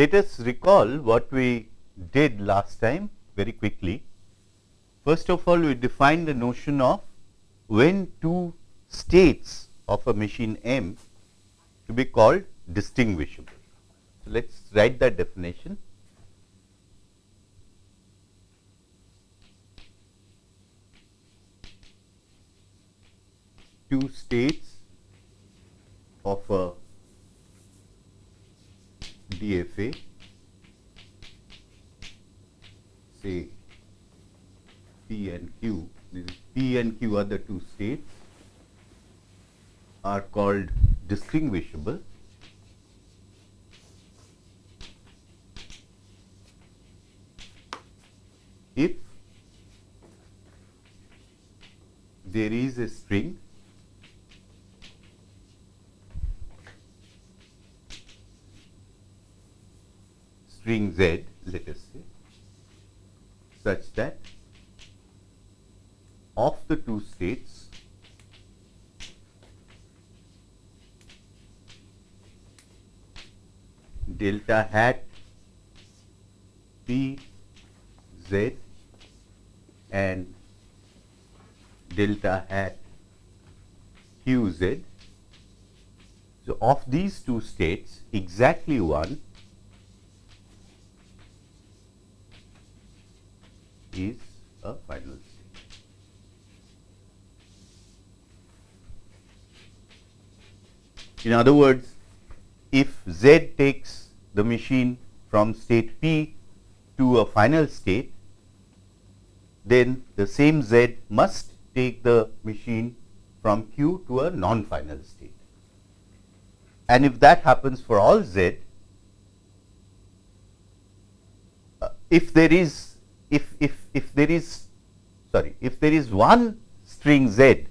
Let us recall what we did last time very quickly. First of all, we defined the notion of when two states of a machine M to be called distinguishable. So, let us write that definition. Two states of a DFA say P and Q, this is P and Q are the two states are called distinguishable. If there is a string string z let us say such that of the two states delta hat p z and delta hat q z. So, of these two states exactly one is a final state. In other words, if Z takes the machine from state P to a final state, then the same Z must take the machine from Q to a non-final state. And if that happens for all Z, uh, if there is if, if, if there is sorry if there is one string z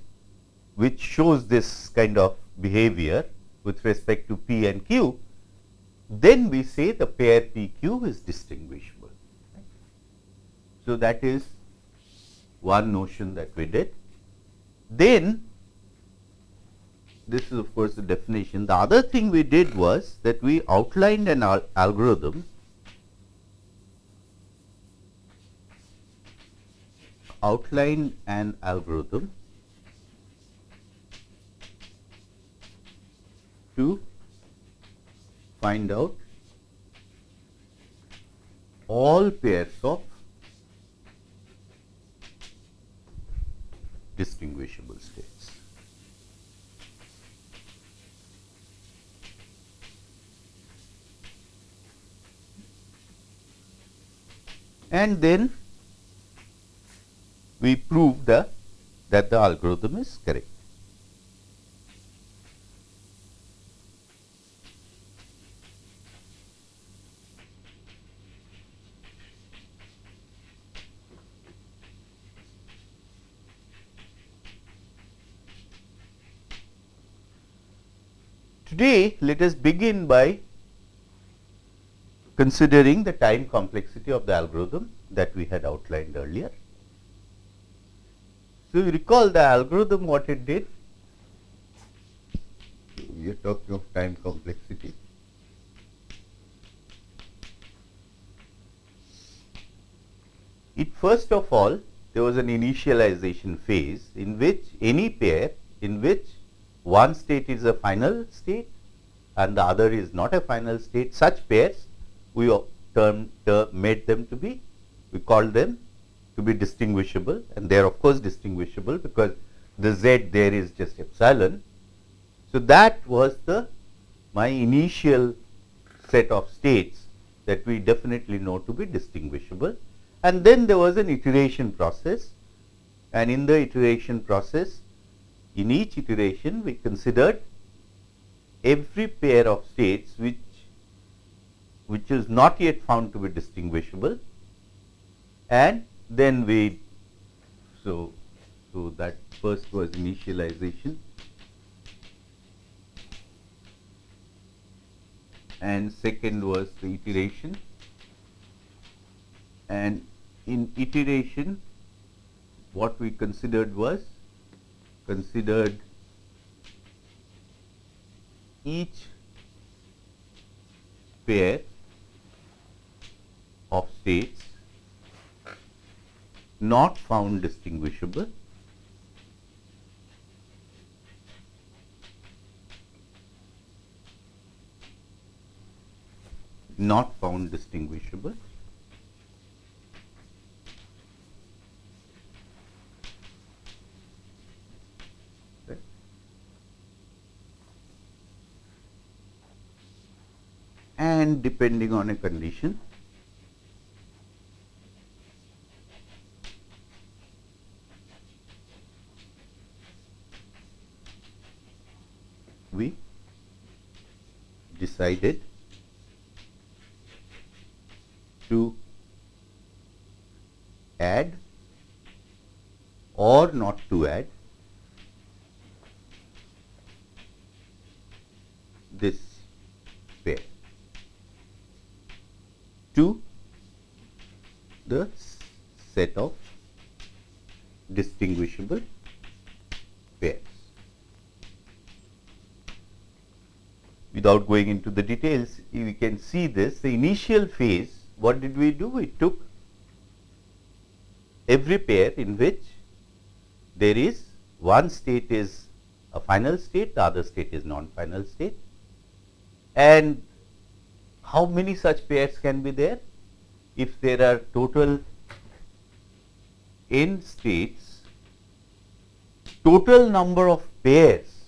which shows this kind of behavior with respect to p and q, then we say the pair p q is distinguishable. So, that is one notion that we did. Then this is of course the definition. The other thing we did was that we outlined an al algorithm outlined an algorithm to find out all pairs of distinguishable states. And then we prove the that the algorithm is correct. Today, let us begin by considering the time complexity of the algorithm that we had outlined earlier. So, you recall the algorithm what it did? We are talking of time complexity. It first of all there was an initialization phase in which any pair in which one state is a final state and the other is not a final state such pairs we term, term made them to be we called them to be distinguishable and they are of course distinguishable because the z there is just epsilon. So, that was the my initial set of states that we definitely know to be distinguishable. And then there was an iteration process. And in the iteration process in each iteration we considered every pair of states which which is not yet found to be distinguishable. And then we so so that first was initialization. And second was the iteration. And in iteration what we considered was considered each pair of states not found distinguishable. Not found distinguishable. And depending on a condition we decided to add or not to add this pair to the set of distinguishable pairs. Without going into the details, we can see this. The initial phase, what did we do? We took every pair in which there is one state is a final state, the other state is non-final state and how many such pairs can be there? If there are total n states, total number of pairs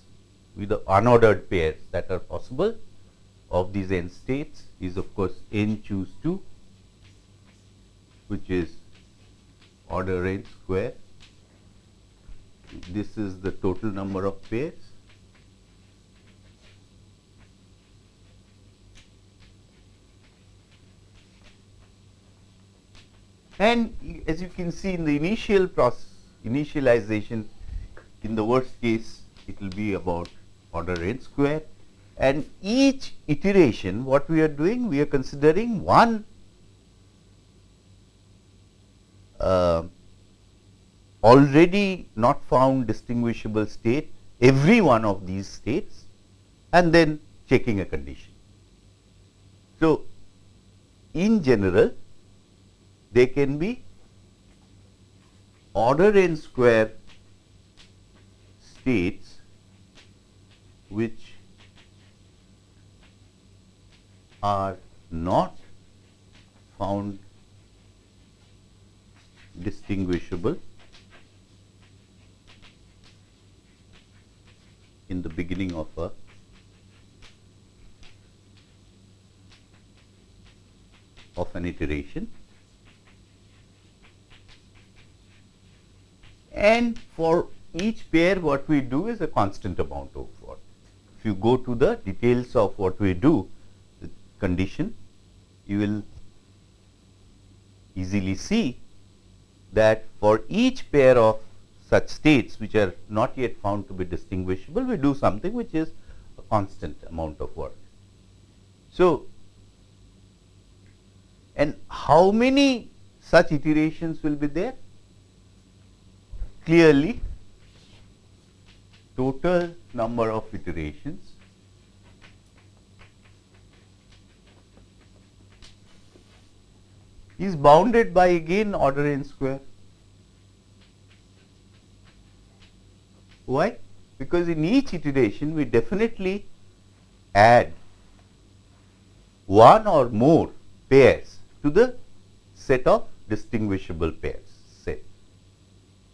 with the unordered pairs that are possible of these n states is of course n choose 2 which is order n square. This is the total number of pairs And as you can see in the initial process, initialization, in the worst case, it will be about order n square. And each iteration, what we are doing, we are considering one uh, already not found distinguishable state, every one of these states, and then checking a condition. So, in general, they can be order n square states which are not found distinguishable in the beginning of a of an iteration and for each pair what we do is a constant amount of. If you go to the details of what we do, the condition, you will easily see that for each pair of such states which are not yet found to be distinguishable, we do something which is a constant amount of work. So, and how many such iterations will be there? clearly total number of iterations is bounded by again order n square. Why? Because in each iteration we definitely add one or more pairs to the set of distinguishable pairs. Set.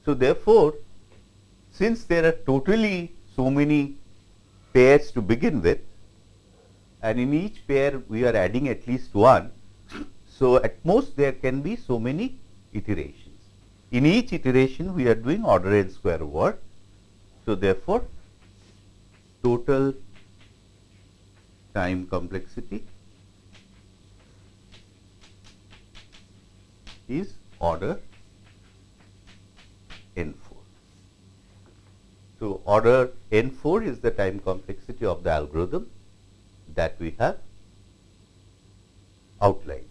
So, therefore, since there are totally so many pairs to begin with and in each pair we are adding at least one. So, at most there can be so many iterations. In each iteration we are doing order n square work. So, therefore, total time complexity is order n 4. So, order n 4 is the time complexity of the algorithm that we have outlined.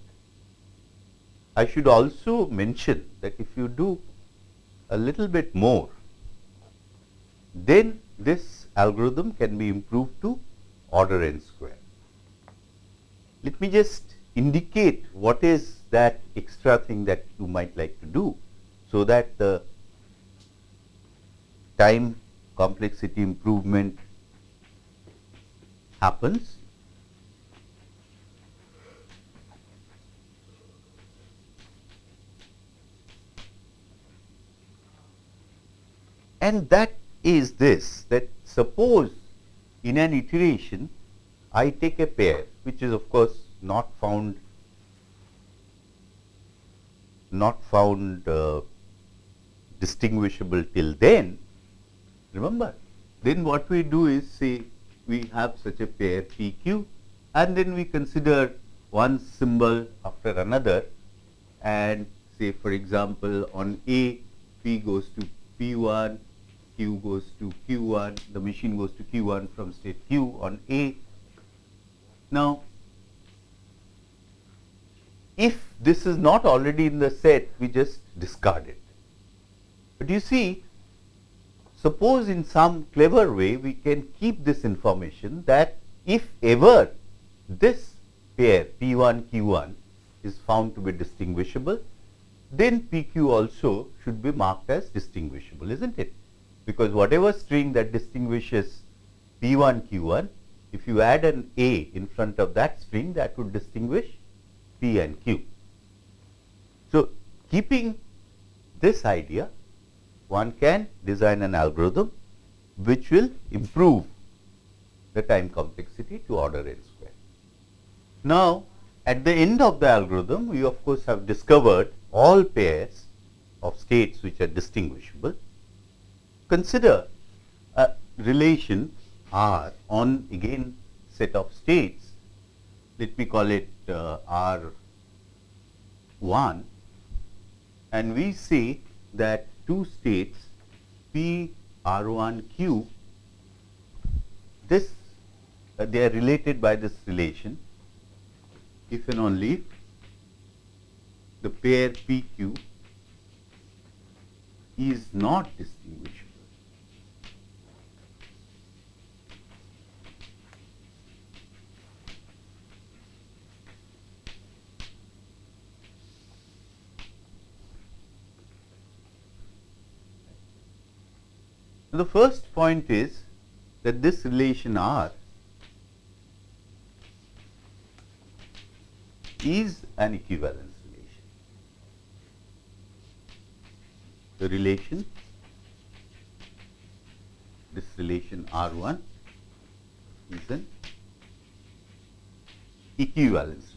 I should also mention that if you do a little bit more, then this algorithm can be improved to order n square. Let me just indicate what is that extra thing that you might like to do so that the time complexity improvement happens. And that is this that suppose in an iteration I take a pair which is of course not found not found uh, distinguishable till then remember then what we do is say we have such a pair p q and then we consider one symbol after another and say for example on a p goes to p1 q goes to q1 the machine goes to q1 from state q on a now if this is not already in the set, we just discard it. But you see, suppose in some clever way we can keep this information that if ever this pair P1 Q1 is found to be distinguishable, then PQ also should be marked as distinguishable, isn't it? Because whatever string that distinguishes P1 Q1, if you add an A in front of that string, that would distinguish P and Q. So, keeping this idea, one can design an algorithm which will improve the time complexity to order n square. Now, at the end of the algorithm, we of course have discovered all pairs of states which are distinguishable. Consider a relation R on again set of states, let me call it uh, R 1 and we see that two states P R 1 Q this uh, they are related by this relation if and only the pair P Q is not distinguishable. The first point is that this relation R is an equivalence relation. The relation, this relation R 1 is an equivalence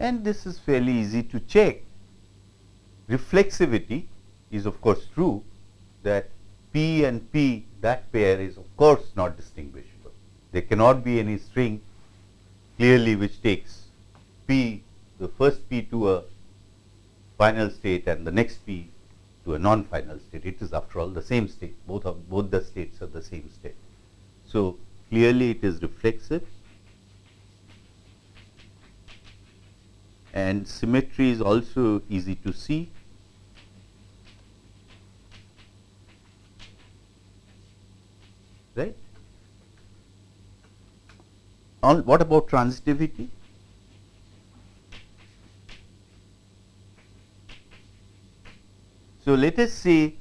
and this is fairly easy to check. Reflexivity is of course true that P and P that pair is of course not distinguishable. There cannot be any string clearly which takes P the first P to a final state and the next P to a non-final state. It is after all the same state, both of both the states are the same state. So, clearly it is reflexive and symmetry is also easy to see. Right? On what about transitivity? So, let us say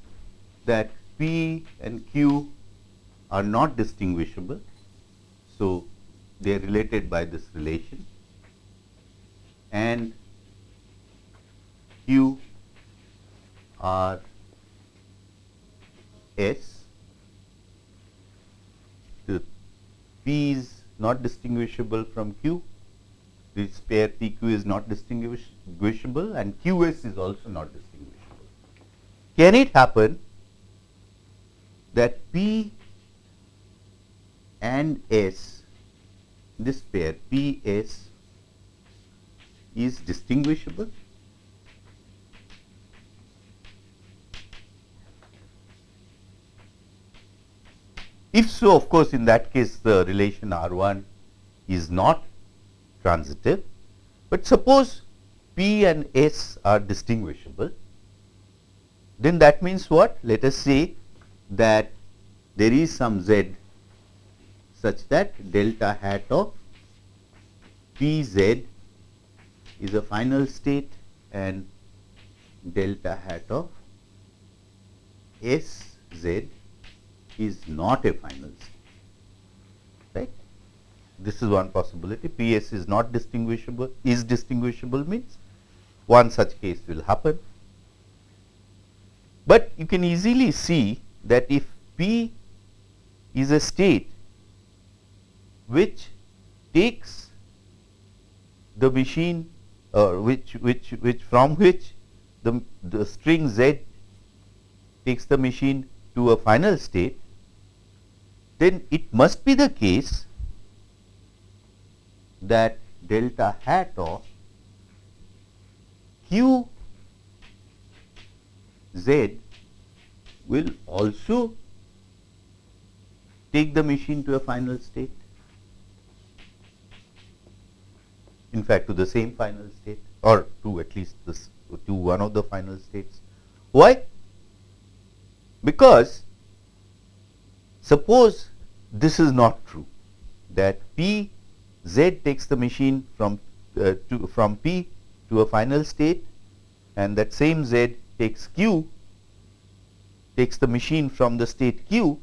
that P and Q are not distinguishable. So, they are related by this relation and Q R S. The P is not distinguishable from Q. This pair P Q is not distinguishable and Q S is also not distinguishable. Can it happen that P and S, this pair P S is distinguishable? If so, of course, in that case the relation R 1 is not transitive, but suppose P and S are distinguishable, then that means what? Let us say that there is some z such that delta hat of p z is a final state and delta hat of S z is not a final state, right. This is one possibility. P s is not distinguishable, is distinguishable means one such case will happen. But you can easily see that if P is a state which takes the machine uh, which which which from which the, the string z takes the machine to a final state, then it must be the case that delta hat of q z will also take the machine to a final state. In fact, to the same final state or to at least this to one of the final states. Why? Because suppose this is not true that P Z takes the machine from uh, to from P to a final state and that same Z takes Q takes the machine from the state Q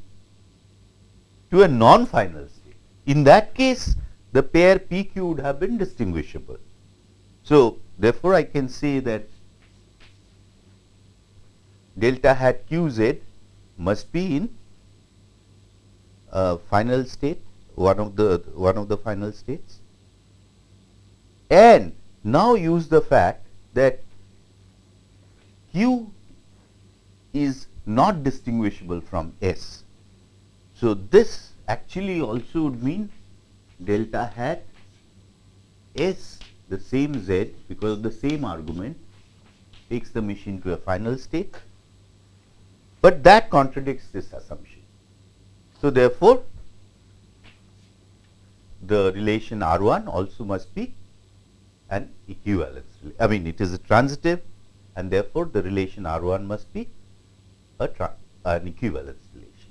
to a non-final state. In that case, the pair PQ would have been distinguishable. So, therefore, I can say that delta hat qz must be in uh, final state one of the one of the final states and now use the fact that q is not distinguishable from s. So, this actually also would mean delta hat s the same z because the same argument takes the machine to a final state but that contradicts this assumption. So, therefore, the relation R 1 also must be an equivalence. I mean, it is a transitive and therefore, the relation R 1 must be a an equivalence relation.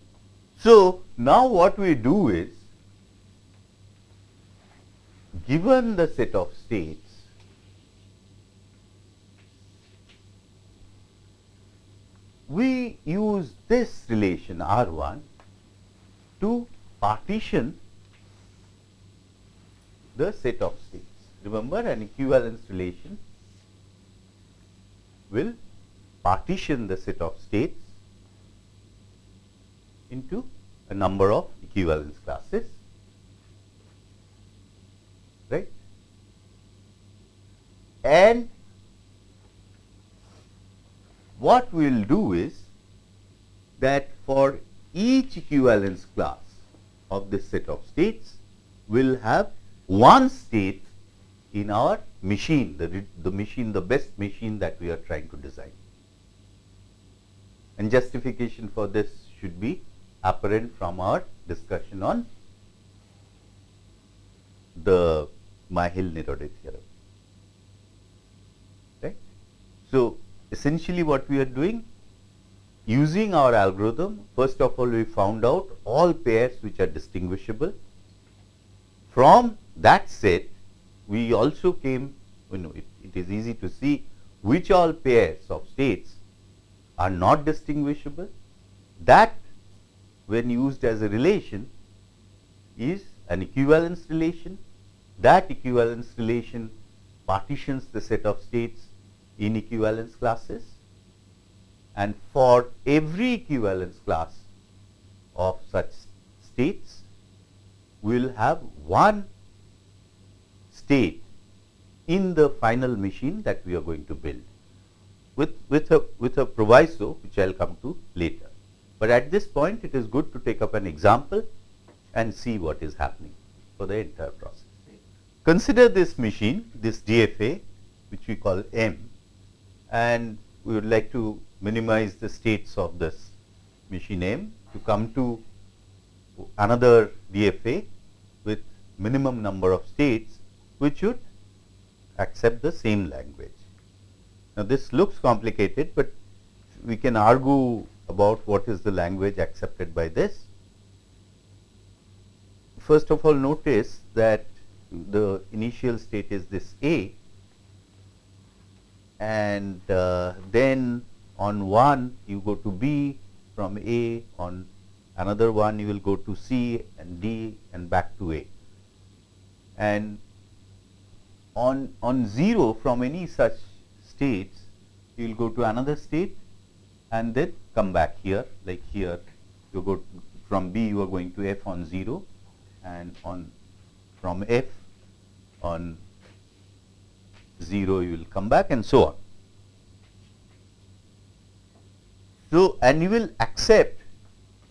So, now what we do is given the set of states we use this relation R 1 to partition the set of states. Remember an equivalence relation will partition the set of states into a number of equivalence classes, right. And what we will do is that for each equivalence class of this set of states, we will have one state in our machine, the, the machine, the best machine that we are trying to design. And justification for this should be apparent from our discussion on the Myhill-Nerode theorem. Right? So, essentially what we are doing using our algorithm first of all we found out all pairs which are distinguishable. From that set we also came you know it, it is easy to see which all pairs of states are not distinguishable. That when used as a relation is an equivalence relation. That equivalence relation partitions the set of states in equivalence classes and for every equivalence class of such states we will have one state in the final machine that we are going to build with, with, a, with a proviso which I will come to later. But at this point it is good to take up an example and see what is happening for the entire process. Consider this machine, this DFA which we call M and we would like to minimize the states of this machine M to come to another DFA with minimum number of states which should accept the same language. Now, this looks complicated, but we can argue about what is the language accepted by this. First of all notice that the initial state is this A and uh, then on 1 you go to B from A on another one you will go to C and D and back to A. And on on 0 from any such states you will go to another state and then come back here like here you go from B you are going to F on 0 and on from F on 0 you will come back and so on. So, and you will accept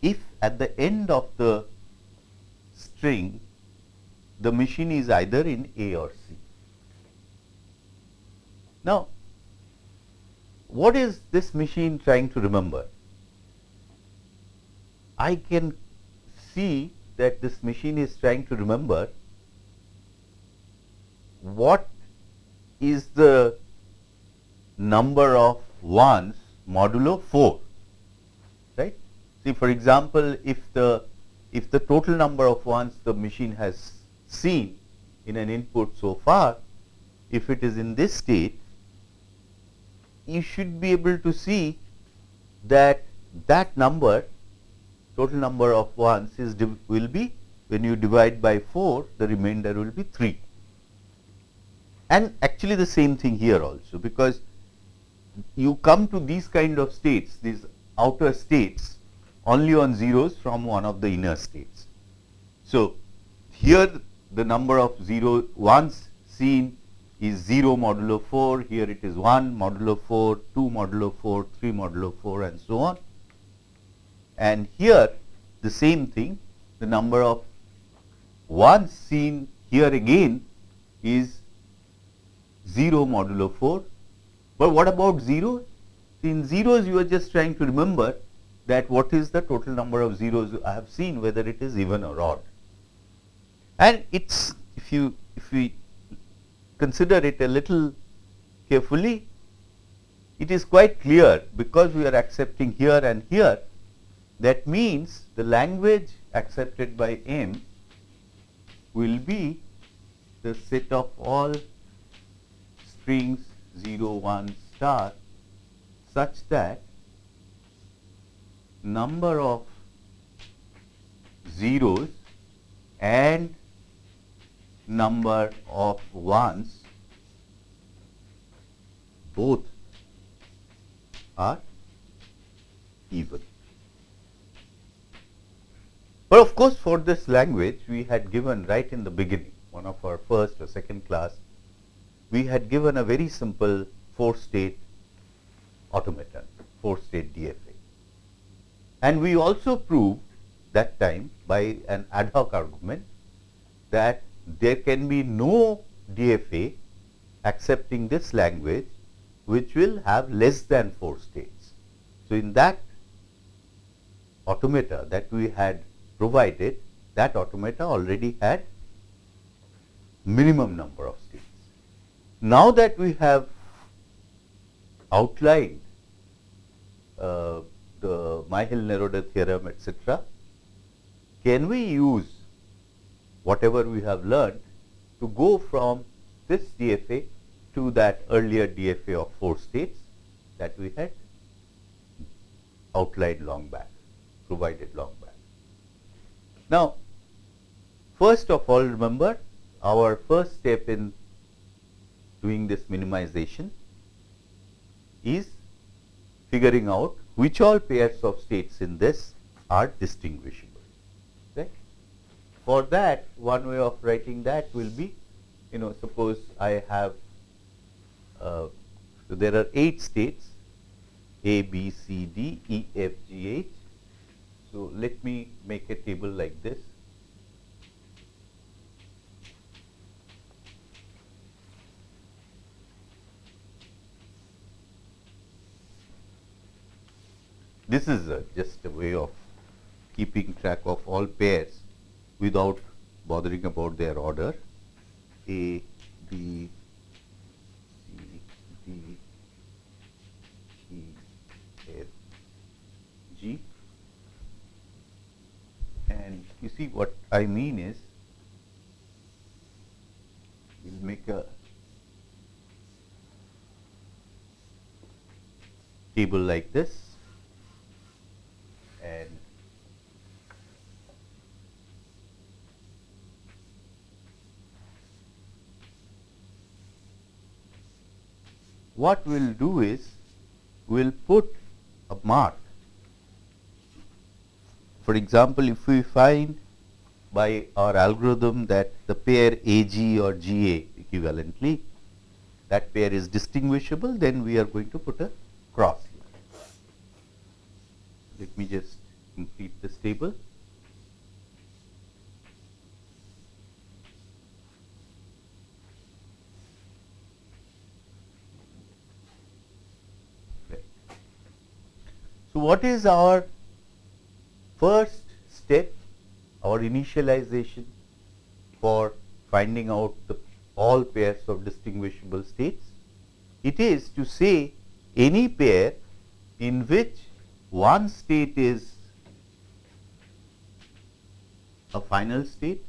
if at the end of the string the machine is either in A or C. Now, what is this machine trying to remember? I can see that this machine is trying to remember what is the number of ones modulo 4 right? See for example if the if the total number of ones the machine has seen in an input so far if it is in this state you should be able to see that that number total number of ones is will be when you divide by 4 the remainder will be 3 and actually the same thing here also because you come to these kind of states these outer states only on zeros from one of the inner states. So, here the number of 0 ones seen is 0 modulo 4, here it is 1 modulo 4, 2 modulo 4, 3 modulo 4 and so on. And here the same thing the number of ones seen here again is 0 modulo 4. But what about 0? In zeros you are just trying to remember that what is the total number of zeros I have seen whether it is even or odd. And it's if you if we consider it a little carefully, it is quite clear because we are accepting here and here that means the language accepted by M will be the set of all strings 0 1 star such that number of zeros and number of ones both are even. But of course, for this language we had given right in the beginning one of our first or second class we had given a very simple four state automaton, four state DFA. And we also proved that time by an ad hoc argument that there can be no DFA accepting this language which will have less than 4 states. So, in that automata that we had provided that automata already had minimum number of states. Now that we have outlined uh, the Myhill-Nerode theorem etc., can we use whatever we have learned to go from this DFA to that earlier DFA of 4 states that we had outlined long back, provided long back. Now, first of all remember our first step in doing this minimization is figuring out which all pairs of states in this are distinguishable. For that, one way of writing that will be, you know, suppose I have, uh, so there are 8 states A, B, C, D, E, F, G, H. So, let me make a table like this. This is a, just a way of keeping track of all pairs without bothering about their order A, B, C, D, E, F, G. And you see what I mean is we will make a table like this and what we'll do is we'll put a mark. For example, if we find by our algorithm that the pair AG or GA equivalently, that pair is distinguishable, then we are going to put a cross. Let me just complete this table. So, what is our first step, our initialization for finding out the all pairs of distinguishable states? It is to say any pair in which one state is a final state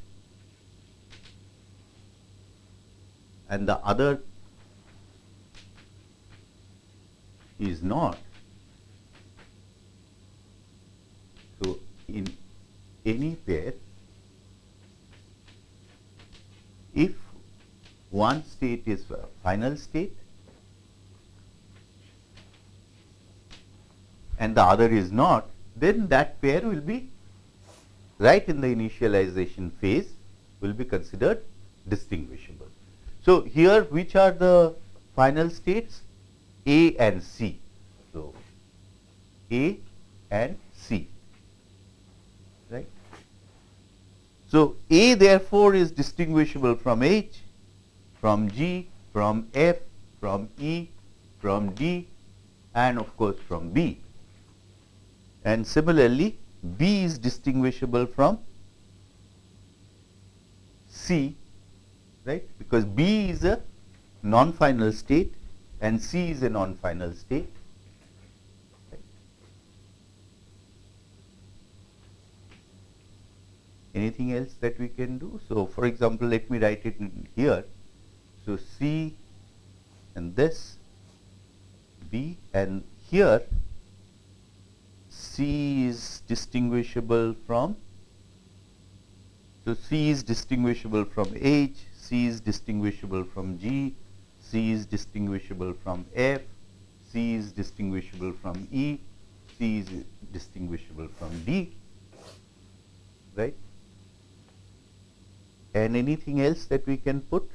and the other is not. So, in any pair, if one state is a final state and the other is not, then that pair will be right in the initialization phase will be considered distinguishable. So, here which are the final states? A and C. So, A and C. Right. So, A therefore is distinguishable from H, from G, from F, from E, from D and of course, from B. And similarly, B is distinguishable from C, right, because B is a non-final state and C is a non-final state anything else that we can do. So, for example, let me write it here. So, C and this B and here C is distinguishable from so C is distinguishable from H, C is distinguishable from G, C is distinguishable from F, C is distinguishable from E, C is distinguishable from D, right and anything else that we can put.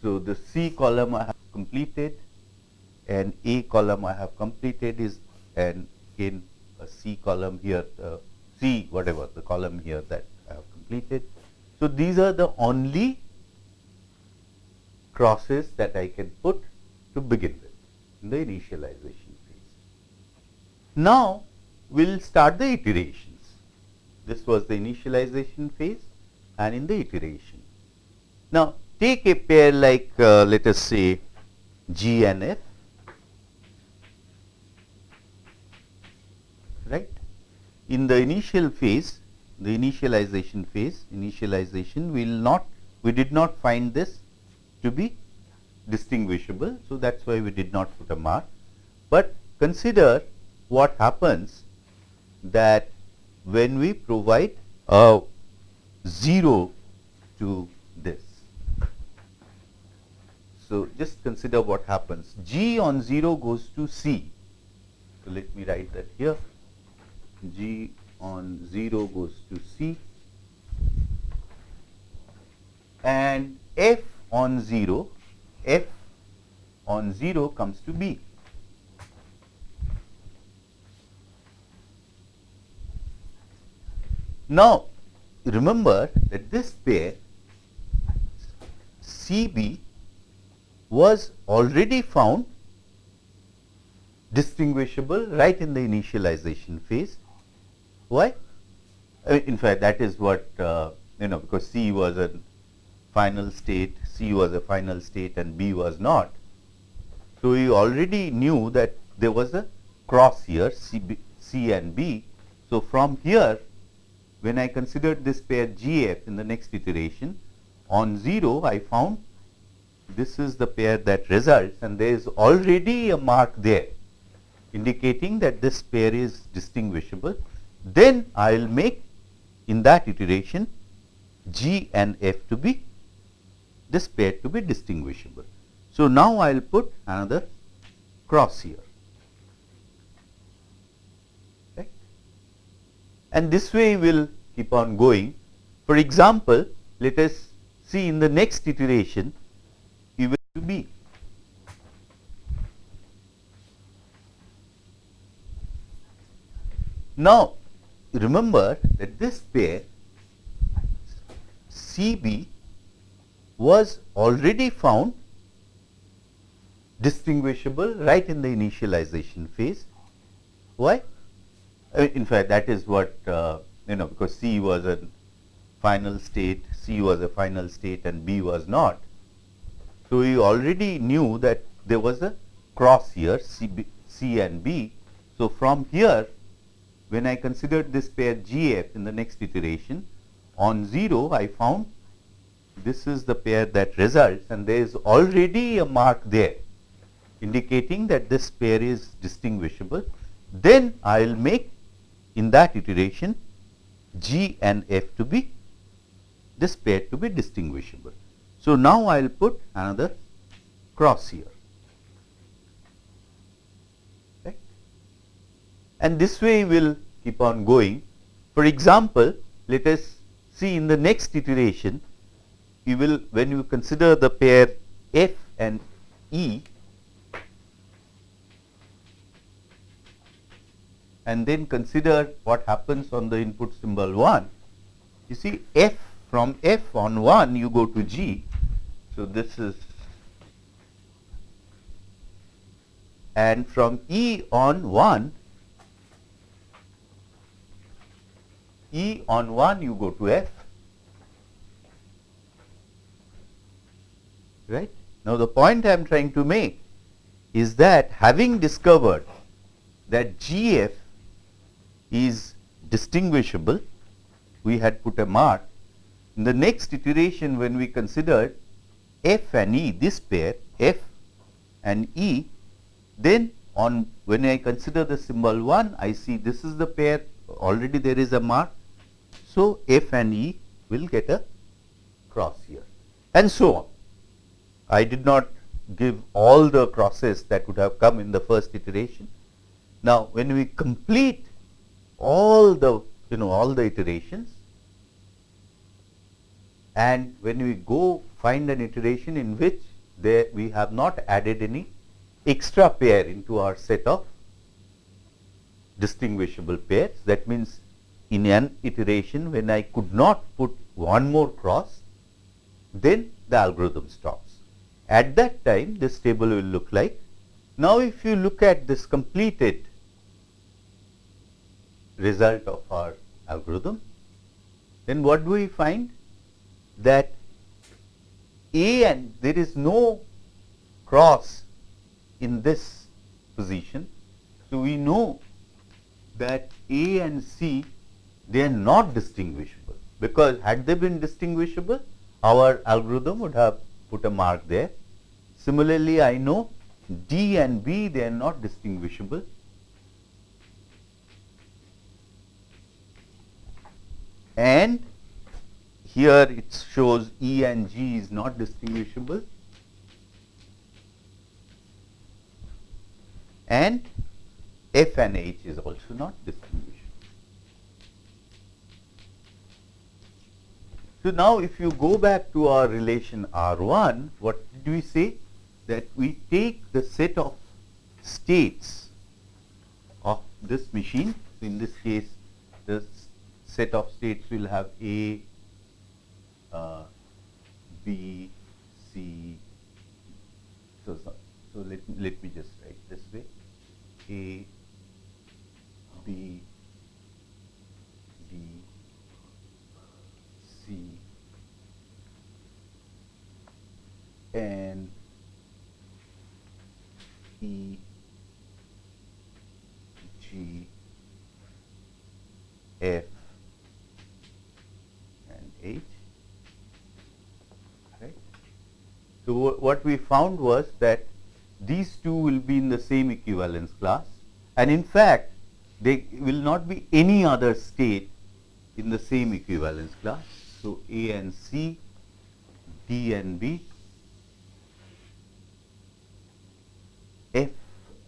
So, the C column I have completed and A column I have completed is and in a C column here uh, C whatever the column here that I have completed. So, these are the only crosses that I can put to begin with in the initialization phase. Now, we will start the iterations. This was the initialization phase and in the iteration. Now, take a pair like uh, let us say G and F, right. In the initial phase, the initialization phase, initialization we will not, we did not find this to be distinguishable. So, that is why we did not put a mark, but consider what happens that when we provide a 0 to this. So, just consider what happens G on 0 goes to C. So, let me write that here G on 0 goes to C and F on 0 F on 0 comes to B. Now, remember that this pair CB was already found distinguishable right in the initialization phase. Why? in fact, that is what uh, you know because C was a final state, C was a final state and B was not. So, we already knew that there was a cross here C, B, C and B. So, from here when I considered this pair GF in the next iteration, on 0 I found this is the pair that results and there is already a mark there indicating that this pair is distinguishable. Then I will make in that iteration G and F to be this pair to be distinguishable. So, now I will put another cross here. Right. And this way we will keep on going. For example, let us see in the next iteration you will to be. Now, remember that this pair CB was already found distinguishable right in the initialization phase. Why? Uh, in fact, that is what uh, you know because C was a final state, C was a final state and B was not. So, we already knew that there was a cross here C, B, C and B. So, from here when I considered this pair GF in the next iteration on 0 I found this is the pair that results and there is already a mark there indicating that this pair is distinguishable. Then I will make in that iteration G and F to be this pair to be distinguishable. So, now I will put another cross here. And this way we will keep on going. For example, let us see in the next iteration, you will when you consider the pair F and E and then consider what happens on the input symbol 1. You see F from F on 1 you go to G. So, this is and from E on 1 E on 1 you go to F right. Now, the point I am trying to make is that having discovered that GF is distinguishable, we had put a mark. In the next iteration when we considered F and E, this pair F and E, then on when I consider the symbol 1, I see this is the pair already there is a mark. So, F and E will get a cross here and so on. I did not give all the crosses that would have come in the first iteration. Now, when we complete all the you know all the iterations and when we go find an iteration in which there we have not added any extra pair into our set of distinguishable pairs. That means, in an iteration when I could not put one more cross, then the algorithm stops. At that time this table will look like. Now, if you look at this completed result of our algorithm, then what do we find? That A and there is no cross in this position. So, we know that A and C they are not distinguishable because had they been distinguishable our algorithm would have put a mark there. Similarly, I know D and B they are not distinguishable and here it shows E and G is not distinguishable and F and H is also not distinguishable. So, now if you go back to our relation R 1, what did we say? That we take the set of states of this machine. So, in this case, the set of states will have A, uh, B, C. So, so, so let, let me just write this way A, B, and E G F and H. Right. So, what we found was that these two will be in the same equivalence class and in fact, there will not be any other state in the same equivalence class. So, A and C, D and B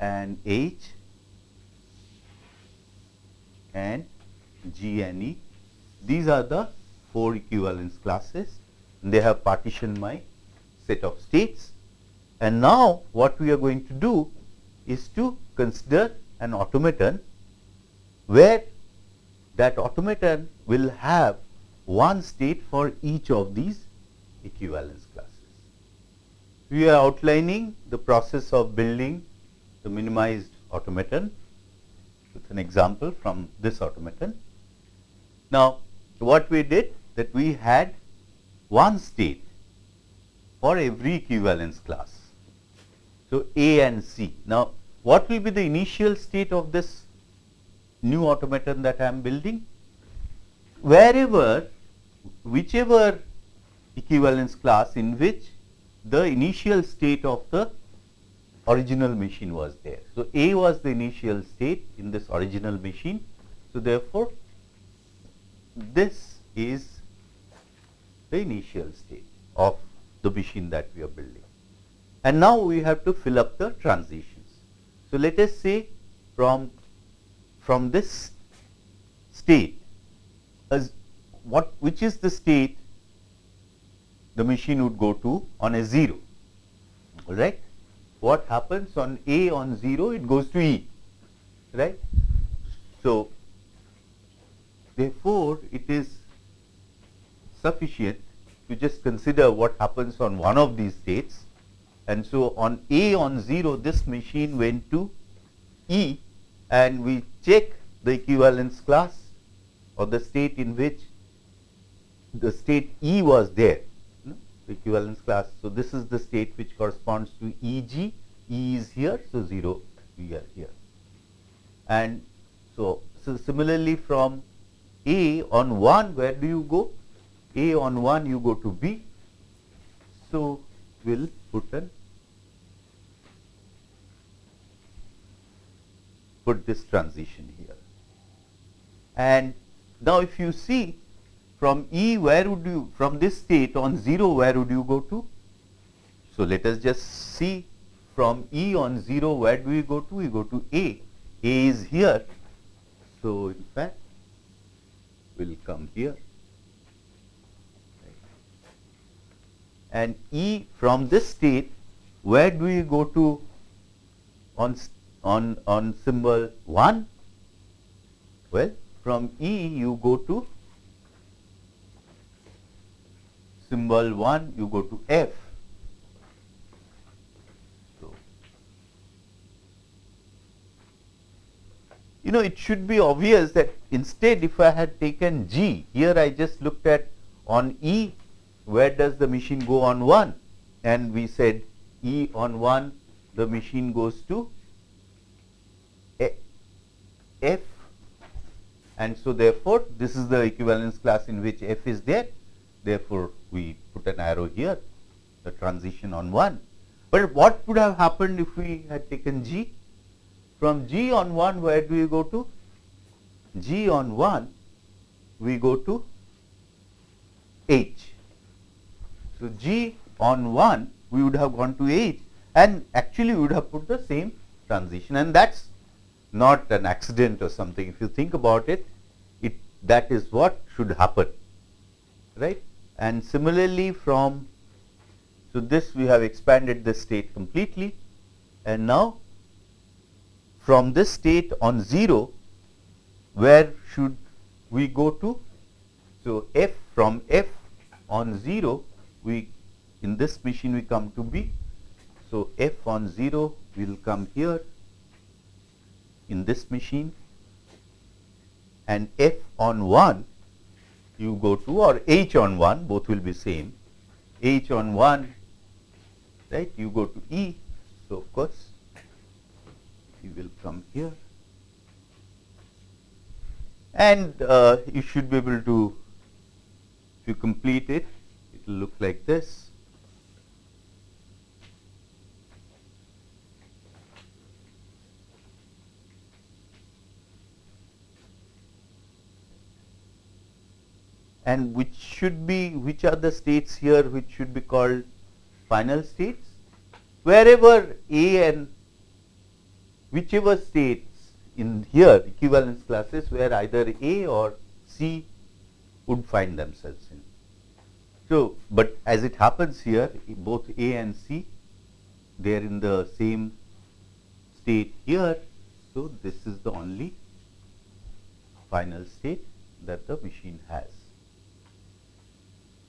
and H and G and E. These are the four equivalence classes. They have partitioned my set of states. And now, what we are going to do is to consider an automaton where that automaton will have one state for each of these equivalence classes. We are outlining the process of building the minimized automaton with an example from this automaton. Now, what we did that we had one state for every equivalence class. So, A and C. Now, what will be the initial state of this new automaton that I am building? Wherever, whichever equivalence class in which the initial state of the original machine was there. So, A was the initial state in this original machine. So, therefore, this is the initial state of the machine that we are building. And now, we have to fill up the transitions. So, let us say from, from this state as what which is the state the machine would go to on a 0 all right what happens on A on 0 it goes to E right. So, therefore, it is sufficient to just consider what happens on one of these states and so on A on 0 this machine went to E and we check the equivalence class or the state in which the state E was there equivalence class. So, this is the state which corresponds to E g, E is here, so 0 we are here. And so, so similarly from A on 1 where do you go? A on 1 you go to B. So, we will put an put this transition here. And now, if you see from E where would you from this state on 0 where would you go to? So, let us just see from E on 0 where do we go to? We go to A. A is here. So, in fact we will come here and E from this state where do we go to on on on symbol 1? Well, from E you go to symbol 1 you go to F. So, you know it should be obvious that instead if I had taken G here I just looked at on E where does the machine go on 1 and we said E on 1 the machine goes to F. And so therefore, this is the equivalence class in which F is there. Therefore, we put an arrow here, the transition on 1. But what would have happened if we had taken G? From G on 1, where do we go to? G on 1, we go to H. So, G on 1, we would have gone to H and actually we would have put the same transition and that is not an accident or something. If you think about it, it that is what should happen, right and similarly from so this we have expanded the state completely. And now from this state on 0 where should we go to? So f from f on 0 we in this machine we come to b. So f on 0 will come here in this machine. And f on 1 you go to or h on 1 both will be same. H on 1 right you go to E. So, of course, you will come here. And uh, you should be able to if you complete it it will look like this and which should be which are the states here which should be called final states wherever A and whichever states in here equivalence classes where either A or C would find themselves in. So, but as it happens here both A and C they are in the same state here. So, this is the only final state that the machine has.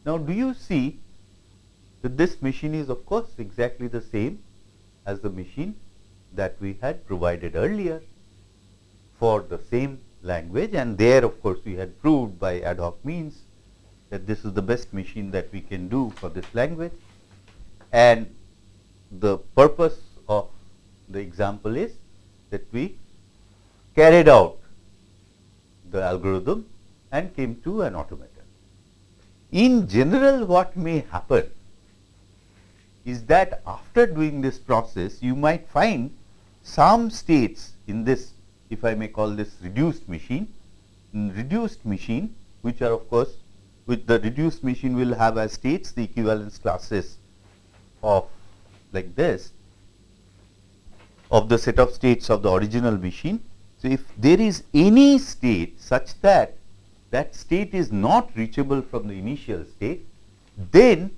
Now, do you see that this machine is of course exactly the same as the machine that we had provided earlier for the same language and there of course we had proved by ad hoc means that this is the best machine that we can do for this language and the purpose of the example is that we carried out the algorithm and came to an automaton. In general what may happen is that after doing this process you might find some states in this if I may call this reduced machine, reduced machine which are of course with the reduced machine will have as states the equivalence classes of like this of the set of states of the original machine. So, if there is any state such that that state is not reachable from the initial state, then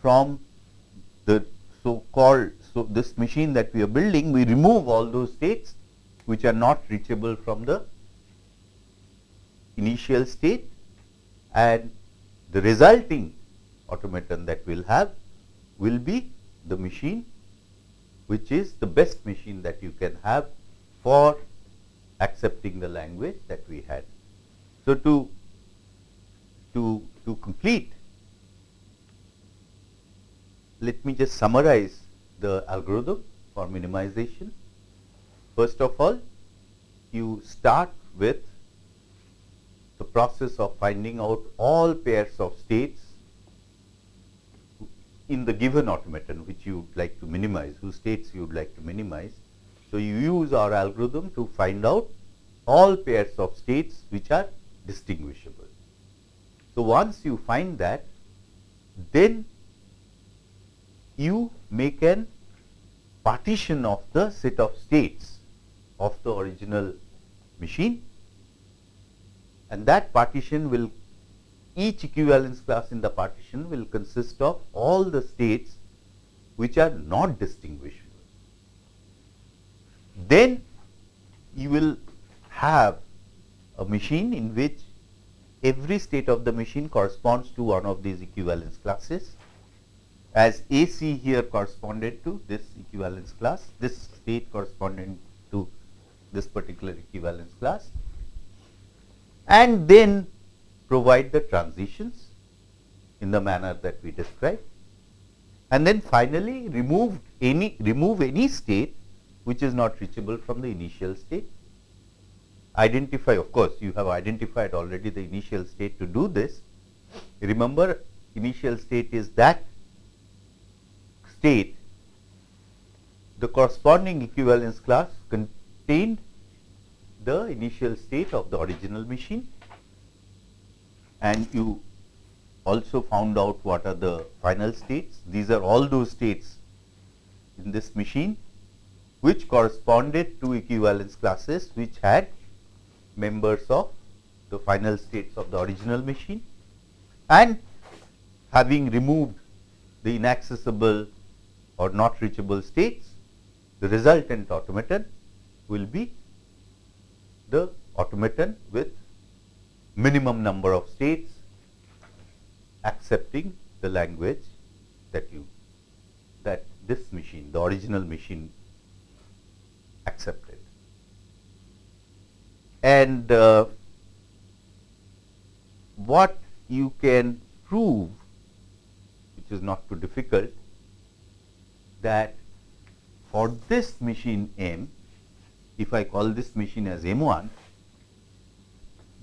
from the so called so this machine that we are building we remove all those states which are not reachable from the initial state and the resulting automaton that we will have will be the machine which is the best machine that you can have for accepting the language that we had. So, to, to, to complete, let me just summarize the algorithm for minimization. First of all, you start with the process of finding out all pairs of states in the given automaton which you would like to minimize, whose states you would like to minimize. So, you use our algorithm to find out all pairs of states which are distinguishable. So, once you find that, then you make an partition of the set of states of the original machine and that partition will each equivalence class in the partition will consist of all the states which are not distinguishable. Then you will have a machine in which every state of the machine corresponds to one of these equivalence classes. As AC here corresponded to this equivalence class, this state corresponding to this particular equivalence class. And then provide the transitions in the manner that we described. And then finally remove any remove any state which is not reachable from the initial state. Identify of course, you have identified already the initial state to do this. Remember initial state is that state the corresponding equivalence class contained the initial state of the original machine and you also found out what are the final states. These are all those states in this machine which corresponded to equivalence classes which had members of the final states of the original machine. And having removed the inaccessible or not reachable states, the resultant automaton will be the automaton with minimum number of states accepting the language that you that this machine the original machine accepted and uh, what you can prove which is not too difficult that for this machine m if I call this machine as m1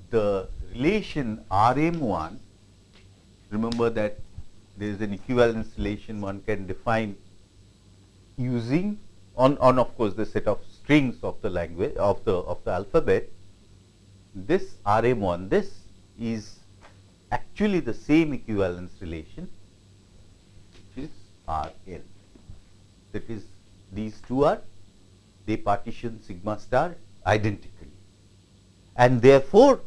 the relation Rm1, remember that there is an equivalence relation one can define using on, on of course the set of strings of the language of the of the alphabet. This Rm1, this is actually the same equivalence relation which is R L. That is these two are they partition sigma star identically and therefore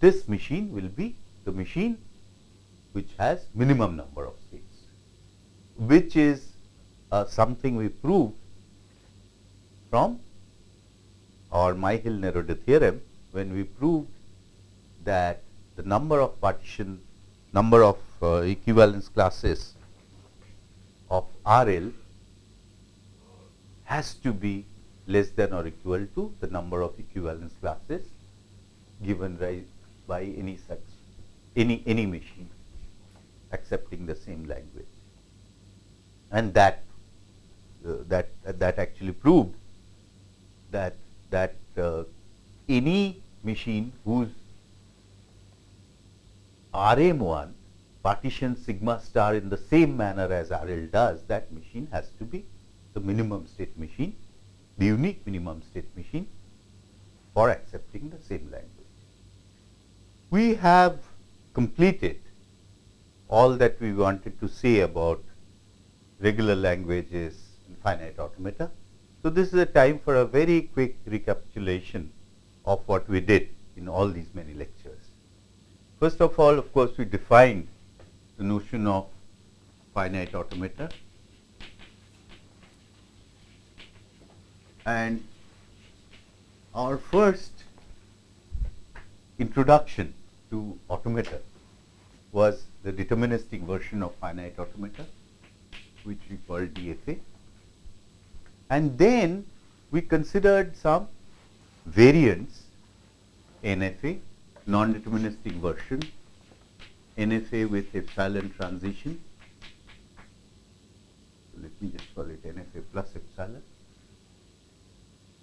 this machine will be the machine which has minimum number of states which is uh, something we proved from our Myhill-Nerode theorem when we proved that the number of partition number of uh, equivalence classes of RL has to be less than or equal to the number of equivalence classes given by any such any any machine accepting the same language. And that uh, that uh, that actually proved that that uh, any machine whose RM1 partitions sigma star in the same manner as RL does, that machine has to be the minimum state machine, the unique minimum state machine for accepting the same language. We have completed all that we wanted to say about regular languages and finite automata. So, this is a time for a very quick recapitulation of what we did in all these many lectures. First of all, of course, we defined the notion of finite automata and our first introduction to automata was the deterministic version of finite automata which we call DFA and then we considered some variants NFA non-deterministic version, NFA with epsilon transition. Let me just call it NFA plus epsilon.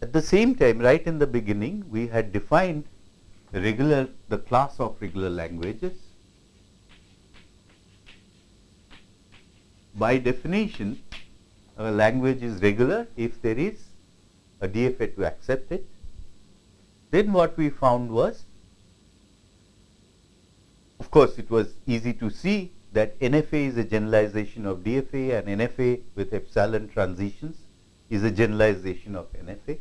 At the same time, right in the beginning, we had defined regular, the class of regular languages. By definition, a language is regular if there is a DFA to accept it. Then what we found was of course, it was easy to see that NFA is a generalization of DFA and NFA with epsilon transitions is a generalization of NFA.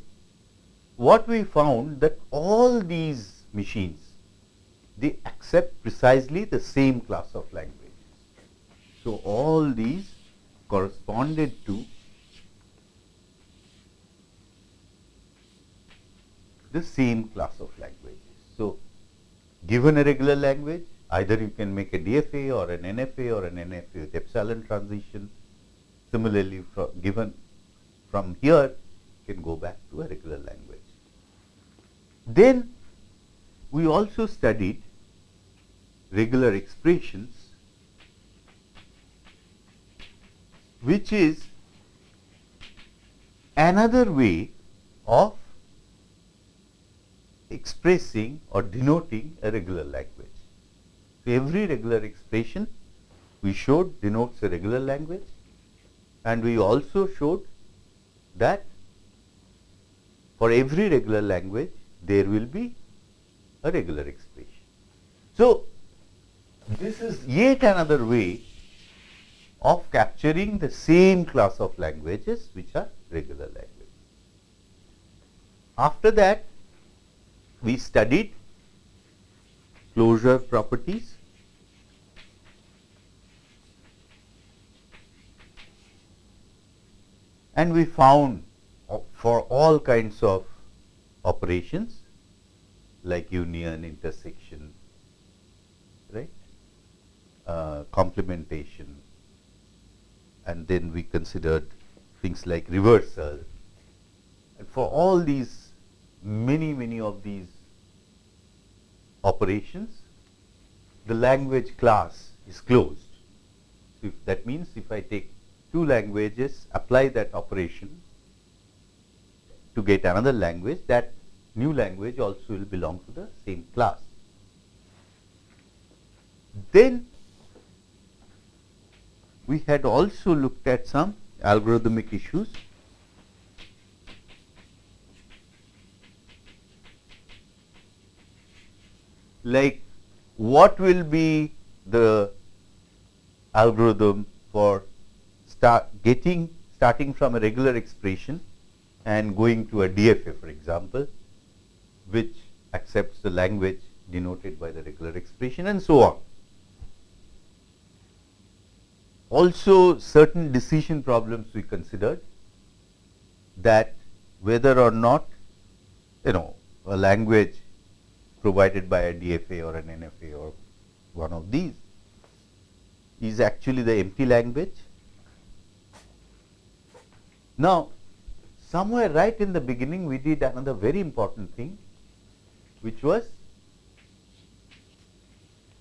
What we found that all these machines, they accept precisely the same class of languages. So, all these corresponded to the same class of languages. So, given a regular language, Either you can make a DFA or an NFA or an NFA with epsilon transition. Similarly, from given from here, you can go back to a regular language. Then we also studied regular expressions, which is another way of expressing or denoting a regular language. So, every regular expression we showed denotes a regular language and we also showed that for every regular language there will be a regular expression. So, this is yet another way of capturing the same class of languages which are regular languages. After that, we studied closure properties and we found for all kinds of operations like union, intersection, right, uh, complementation, and then we considered things like reversal. And for all these, many, many of these operations, the language class is closed. So, that means if I take two languages, apply that operation to get another language, that new language also will belong to the same class. Then we had also looked at some algorithmic issues. like what will be the algorithm for start getting starting from a regular expression and going to a DFA for example, which accepts the language denoted by the regular expression and so on. Also certain decision problems we considered that whether or not you know a language provided by a DFA or an NFA or one of these is actually the empty language. Now, somewhere right in the beginning we did another very important thing which was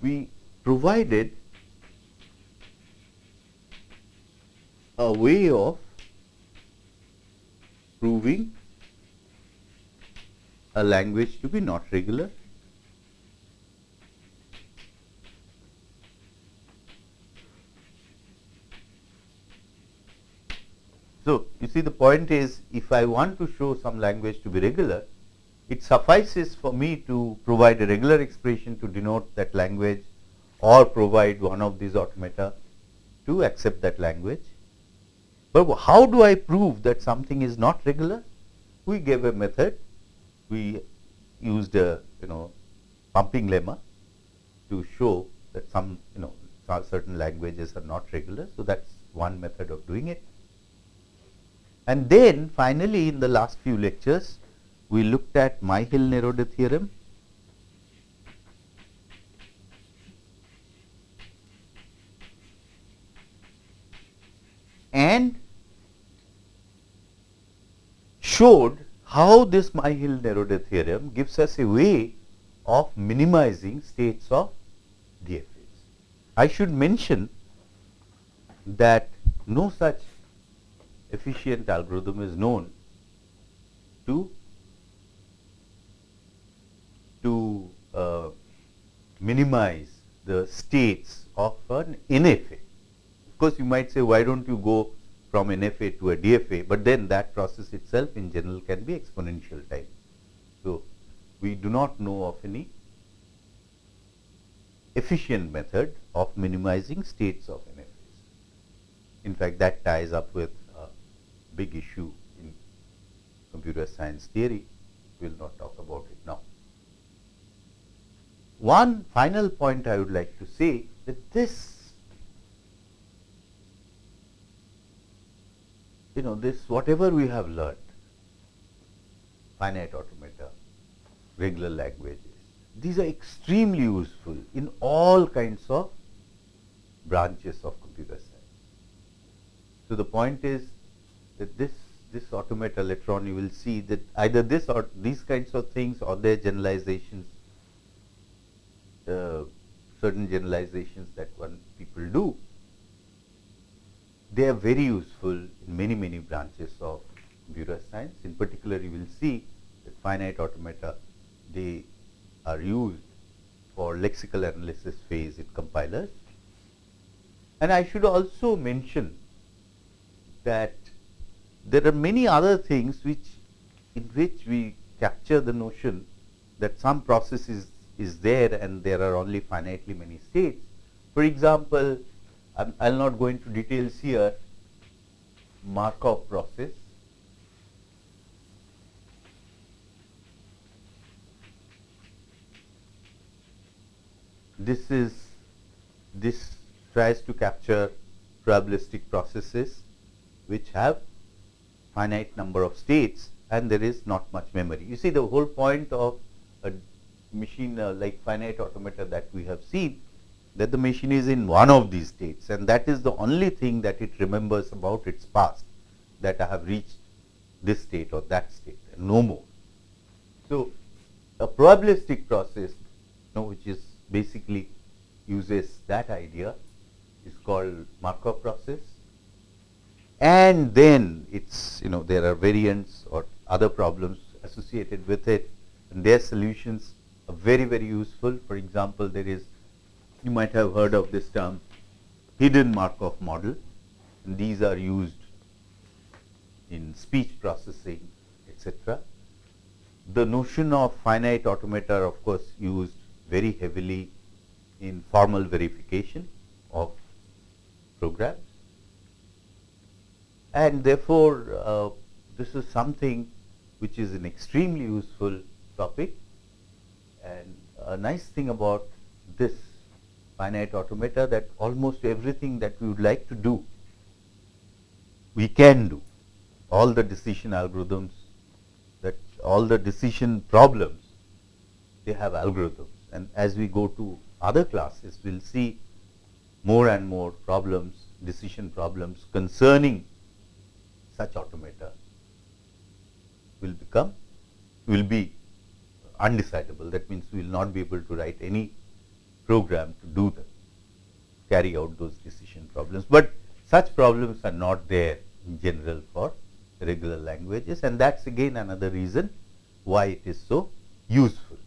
we provided a way of proving a language to be not regular. So, you see the point is if I want to show some language to be regular, it suffices for me to provide a regular expression to denote that language or provide one of these automata to accept that language. But how do I prove that something is not regular? We gave a method we used a you know pumping lemma to show that some you know certain languages are not regular. So, that is one method of doing it. And then finally, in the last few lectures, we looked at Myhill-Nerode theorem. and showed how this Myhill-Nerode theorem gives us a way of minimizing states of DFAs. I should mention that no such efficient algorithm is known to to uh, minimize the states of an NFA. Of course, you might say why don't you go from NFA to a DFA, but then that process itself in general can be exponential time. So, we do not know of any efficient method of minimizing states of NFAs. In fact, that ties up with a big issue in computer science theory. We will not talk about it now. One final point I would like to say that this you know this whatever we have learned, finite automata, regular languages, these are extremely useful in all kinds of branches of computer science. So, the point is that this this automata later on you will see that either this or these kinds of things or their generalizations, uh, certain generalizations that one people do they are very useful in many, many branches of computer science. In particular, you will see that finite automata, they are used for lexical analysis phase in compilers. And I should also mention that there are many other things which in which we capture the notion that some process is, is there and there are only finitely many states. For example, I will not go into details here, Markov process. This is this tries to capture probabilistic processes which have finite number of states and there is not much memory. You see the whole point of a machine uh, like finite automata that we have seen that the machine is in one of these states and that is the only thing that it remembers about its past that I have reached this state or that state and no more. So, a probabilistic process you know, which is basically uses that idea is called Markov process and then it's you know there are variants or other problems associated with it and their solutions are very very useful. For example, there is you might have heard of this term hidden Markov model and these are used in speech processing etc. The notion of finite automata of course used very heavily in formal verification of programs. And therefore, uh, this is something which is an extremely useful topic. And a nice thing about this finite automata that almost everything that we would like to do, we can do. All the decision algorithms, that all the decision problems, they have algorithms. And as we go to other classes, we will see more and more problems, decision problems concerning such automata will become, will be undecidable. That means, we will not be able to write any program to do the carry out those decision problems, but such problems are not there in general for regular languages and that is again another reason why it is so useful.